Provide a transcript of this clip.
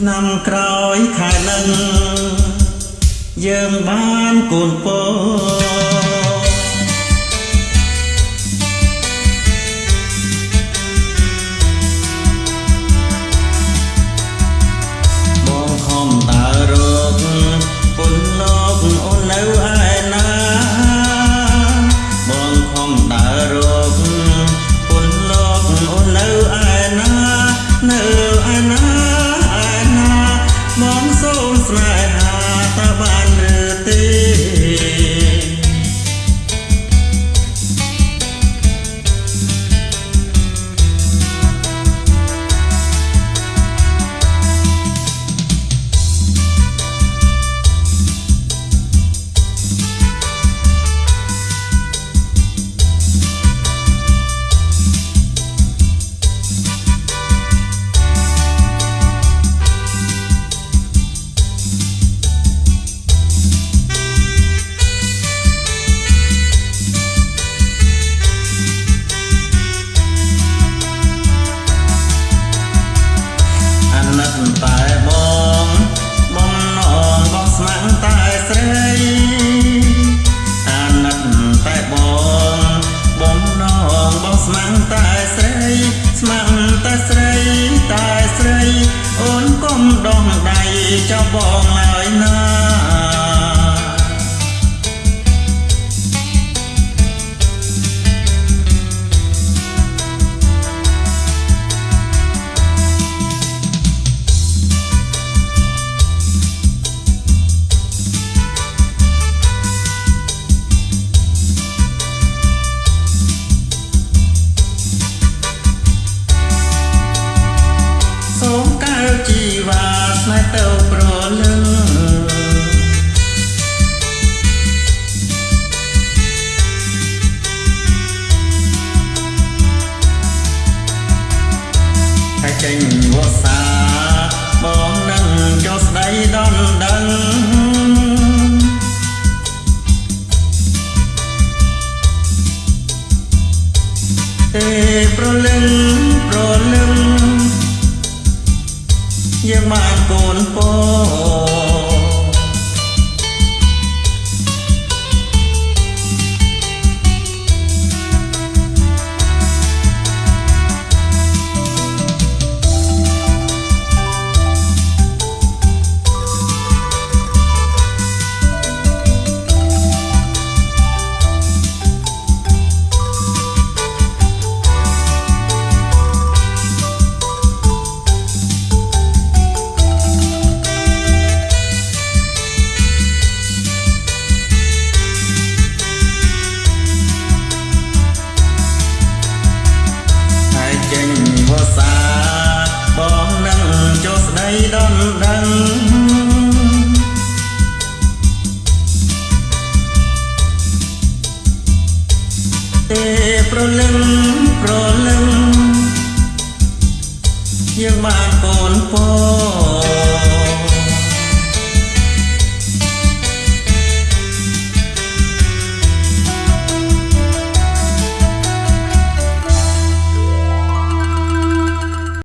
ឆ្នាំក្រោយខែនឹងយើងបានកូនពរ អូនកុំដងដៃចាប់បងឡើយណា ទៅប្រលឹងតែចេញវស្សាបងនឹងចូលស្ដីដំដឹងទេប្រលឹង ដីដំដឹងទេប្រលឹងប្រលឹងយើងបានកូនពោ